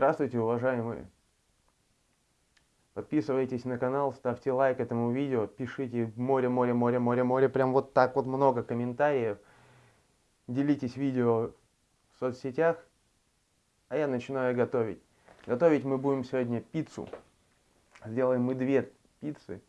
Здравствуйте, уважаемые! Подписывайтесь на канал, ставьте лайк этому видео, пишите море, море, море, море, море, прям вот так вот много комментариев. Делитесь видео в соцсетях, а я начинаю готовить. Готовить мы будем сегодня пиццу. Сделаем мы две пиццы.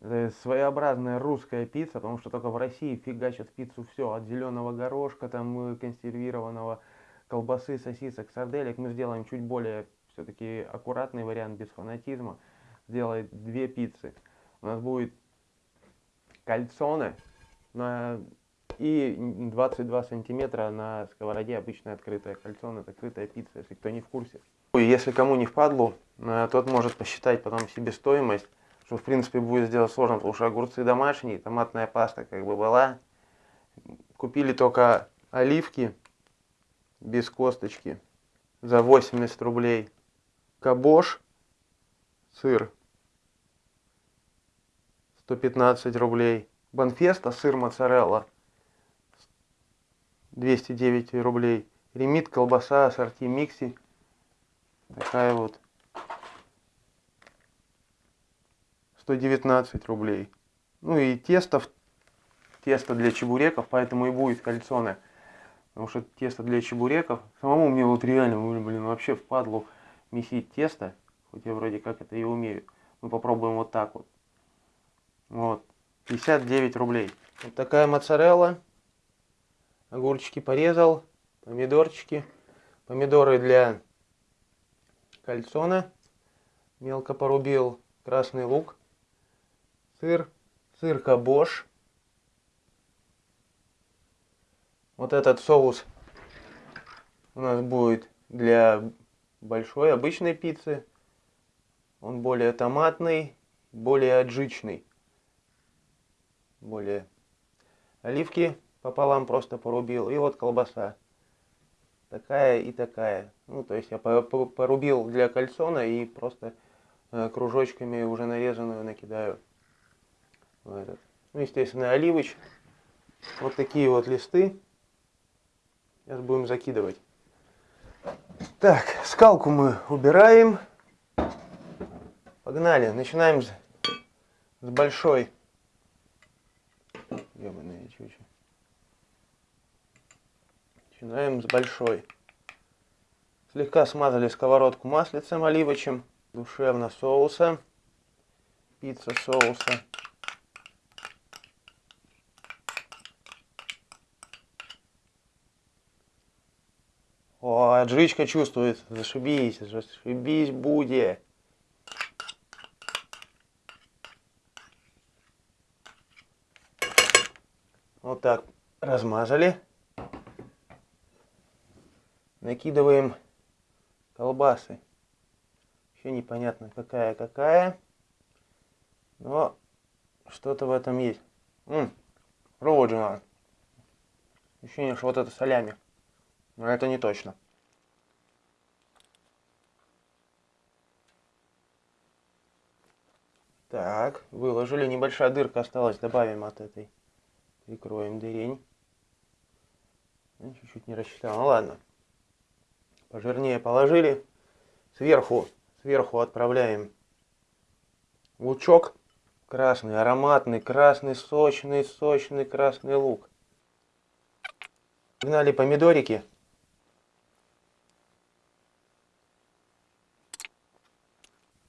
Это своеобразная русская пицца, потому что только в России фигачат пиццу все, от зеленого горошка, там э, консервированного, колбасы, сосисок, сарделек. Мы сделаем чуть более все-таки аккуратный вариант, без фанатизма. Сделать две пиццы. У нас будет кальцоне на и 22 сантиметра на сковороде обычная открытая кальцоне, открытая пицца, если кто не в курсе. Если кому не впадлу, э, тот может посчитать потом себестоимость, что в принципе будет сделать сложно, потому что огурцы домашние, томатная паста как бы была. Купили только оливки без косточки за 80 рублей. Кабош, сыр 115 рублей. Банфеста, сыр моцарелла 209 рублей. Ремит, колбаса, ассорти, микси. Такая вот 119 рублей. Ну и тесто, тесто для чебуреков, поэтому и будет кальцоне. Потому что тесто для чебуреков, самому мне вот реально, блин, вообще впадло месить тесто. Хоть я вроде как это и умею. Мы попробуем вот так вот. Вот. 59 рублей. Вот такая моцарелла. Огурчики порезал. Помидорчики. Помидоры для кальцона. Мелко порубил. Красный лук сыр, сыр кабош. Вот этот соус у нас будет для большой обычной пиццы. Он более томатный, более аджичный. Более оливки пополам просто порубил. И вот колбаса. Такая и такая. Ну, то есть я порубил для кальсона и просто э, кружочками уже нарезанную накидаю в этот. Ну, естественно, оливыч. Вот такие вот листы. Сейчас будем закидывать. Так, скалку мы убираем. Погнали. Начинаем с, с большой. Ёбаная чуча. Начинаем с большой. Слегка смазали сковородку маслицем оливочем. Душевно соуса. Пицца соуса. О, отжичка чувствуется. Зашибись, зашибись будет. Вот так размазали. Накидываем колбасы. Еще непонятно какая какая. Но что-то в этом есть. Ммм, надо. Ощущение, что вот это солями. Но это не точно. Так, выложили. Небольшая дырка осталась. Добавим от этой. Прикроем дырень. Чуть-чуть не рассчитал. Ну ладно. Пожирнее положили. Сверху, сверху отправляем лучок. Красный, ароматный, красный, сочный, сочный красный лук. Погнали помидорики.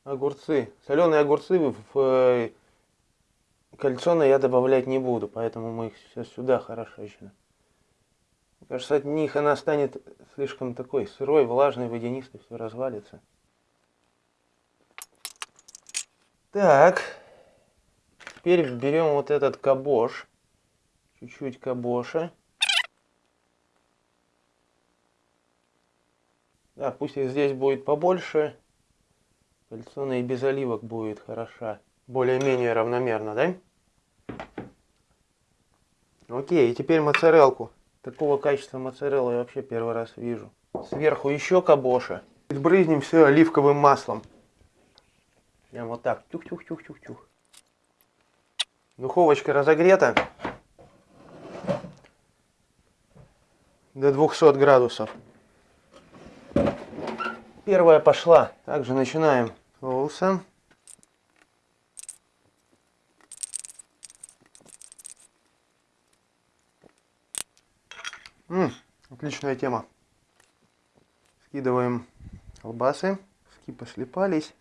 Огурцы. Соленые огурцы в э, кальцоны я добавлять не буду, поэтому мы их сейчас сюда хорошо еще. Мне кажется, от них она станет слишком такой сырой, влажной, водянистой, все развалится. Так, теперь берем вот этот кабош, чуть-чуть кабоша. Да, пусть их здесь будет побольше. Кальцона и без оливок будет хороша. Более-менее равномерно, да? Окей, и теперь моцарелку. Такого качества моцареллы я вообще первый раз вижу. Сверху еще кабоша. Брызнем все оливковым маслом. Прям вот так. Тюх-тюх-тюх-тюх-тюх. Духовочка разогрета. До 200 градусов. первая пошла. Также начинаем соусом. М -м, отличная тема. Скидываем колбасы. Ски послепались.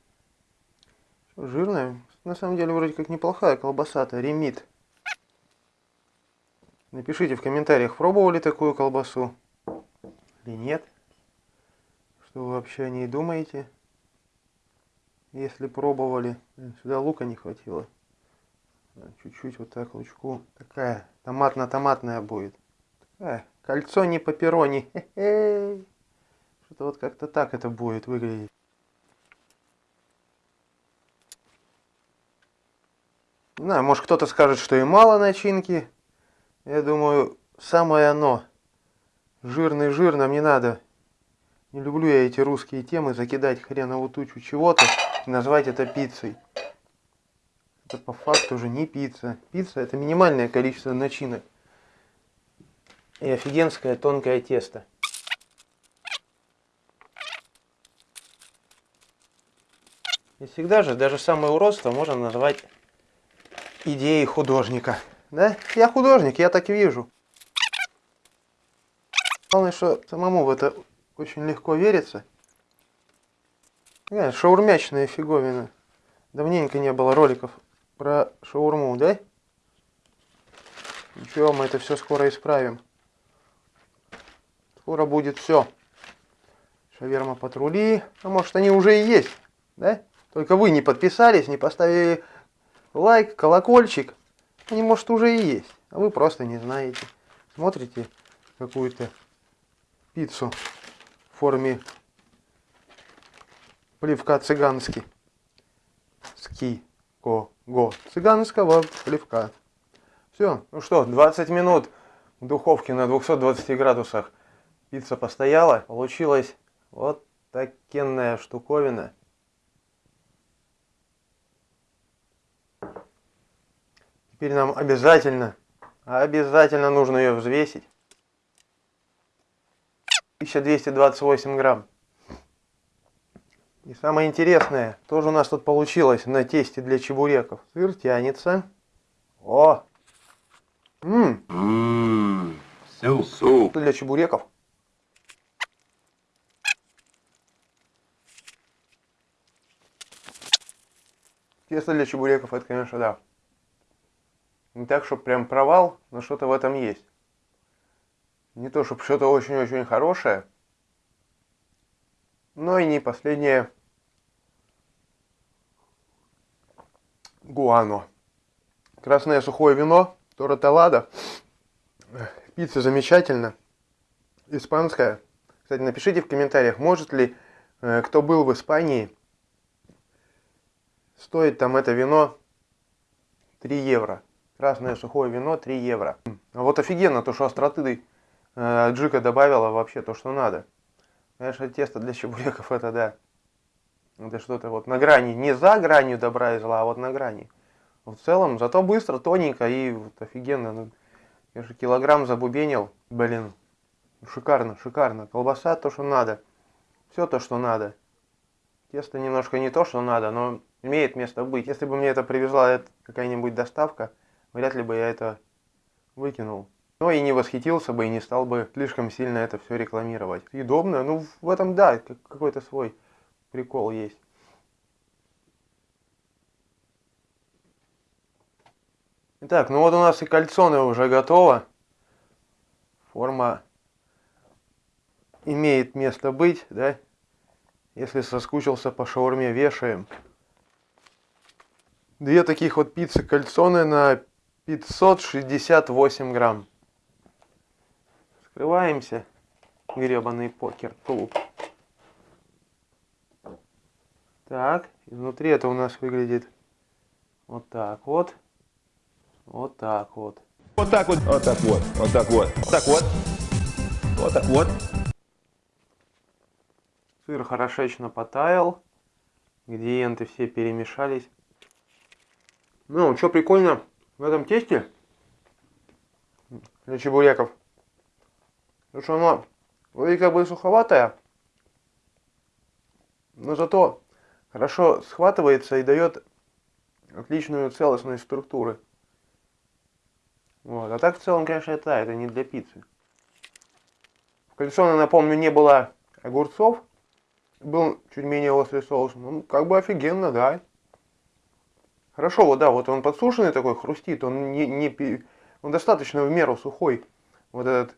Жирная. На самом деле вроде как неплохая колбаса-то. Ремит. Напишите в комментариях, пробовали такую колбасу или нет. Что вы вообще о ней думаете? Если пробовали. Сюда лука не хватило. Чуть-чуть вот так лучку. Такая томатно-томатная будет. Такая кольцо не пепперони. Что-то вот как-то так это будет выглядеть. Не может кто-то скажет, что и мало начинки. Я думаю, самое оно. Жирный жир нам не надо. Не люблю я эти русские темы, закидать хренову тучу чего-то и назвать это пиццей. Это по факту уже не пицца. Пицца это минимальное количество начинок. И офигенское тонкое тесто. И всегда же даже самое уродство можно назвать идеей художника. Да? Я художник, я так вижу. Главное, что самому в это очень легко верится. Да, шаурмячная фиговина. Давненько не было роликов про шаурму, да? Ничего, мы это все скоро исправим. Скоро будет все. Шаверма патрули. А может они уже и есть, да? Только вы не подписались, не поставили лайк, колокольчик. Они, может, уже и есть. А вы просто не знаете. Смотрите какую-то пиццу в форме плевка цыганский. Ски, ко, го. Цыганского плевка. Все. Ну что, 20 минут в духовке на 220 градусах пицца постояла. Получилась вот такенная штуковина. Теперь нам обязательно, обязательно нужно ее взвесить. 1228 грамм. И самое интересное, тоже у нас тут получилось на тесте для чебуреков. Сыр тянется. О! Ммм! Суп. Для чебуреков. Тесто для чебуреков, это, конечно, да. Не так, чтобы прям провал, но что-то в этом есть. Не то, чтобы что-то очень-очень хорошее, но и не последнее гуано. Красное сухое вино, Тораталада. Пицца замечательно. Испанская. Кстати, напишите в комментариях, может ли, э, кто был в Испании, стоит там это вино 3 евро. Красное сухое вино 3 евро. А вот офигенно, то, что остроты Э, джика добавила вообще то, что надо. Конечно, тесто для чебуреков это да. Это что-то вот на грани, не за гранью добра и зла, а вот на грани. В целом, зато быстро, тоненько и вот офигенно. Ну, я же килограмм забубенил, блин. Шикарно, шикарно. Колбаса то, что надо. Все то, что надо. Тесто немножко не то, что надо, но имеет место быть. Если бы мне это привезла какая-нибудь доставка, вряд ли бы я это выкинул. Но и не восхитился бы и не стал бы слишком сильно это все рекламировать. Удобно, ну в этом да, какой-то свой прикол есть. Итак, ну вот у нас и кальцоны уже готово. Форма имеет место быть, да? Если соскучился по шаурме, вешаем. Две таких вот пиццы кальцоны на 568 грамм. Скрываемся. Гребаный покер-клуб. Так, изнутри это у нас выглядит вот так вот. Вот так вот. Вот так вот. Вот так вот. Вот так вот. Вот так вот. Вот так вот. Сыр хорошечно потаял. Ингредиенты все перемешались. Ну, что прикольно в этом тесте для чебуреков. Потому что оно вроде как бы суховатое, но зато хорошо схватывается и дает отличную целостность структуры. Вот. А так в целом, конечно, это, это не для пиццы. В кальсоне, напомню, не было огурцов. Был чуть менее острый соус. Ну, как бы офигенно, да. Хорошо, вот да, вот он подсушенный такой, хрустит. Он не, не он достаточно в меру сухой. Вот этот,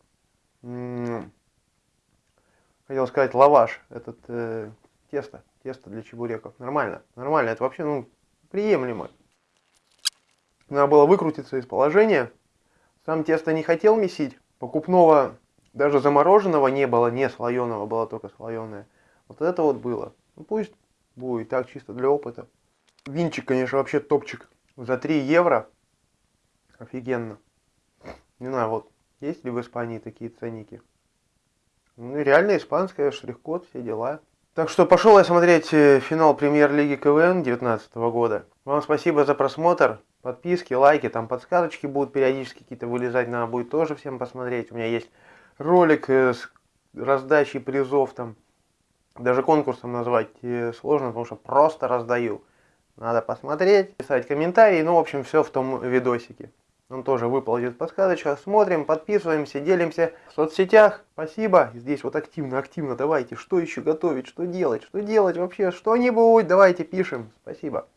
хотел сказать, лаваш, этот э, тесто, тесто для чебуреков. Нормально, нормально. Это вообще, ну, приемлемо. Надо было выкрутиться из положения. Сам тесто не хотел месить. Покупного, даже замороженного не было, не слоеного, было только слоеное. Вот это вот было. Ну пусть будет так, чисто для опыта. Винчик, конечно, вообще топчик. За 3 евро. Офигенно. Не знаю, вот, есть ли в Испании такие ценники? Ну, реально испанская, штрих-код, все дела. Так что пошел я смотреть э, финал премьер-лиги КВН 2019 года. Вам спасибо за просмотр. Подписки, лайки, там подсказочки будут периодически какие-то вылезать, надо будет тоже всем посмотреть. У меня есть ролик э, с раздачей призов, там даже конкурсом назвать э, сложно, потому что просто раздаю. Надо посмотреть, писать комментарии, ну, в общем, все в том видосике. Он тоже выползет подсказочка. Смотрим, подписываемся, делимся в соцсетях. Спасибо. Здесь вот активно, активно давайте. Что еще готовить, что делать, что делать вообще, что-нибудь. Давайте пишем. Спасибо.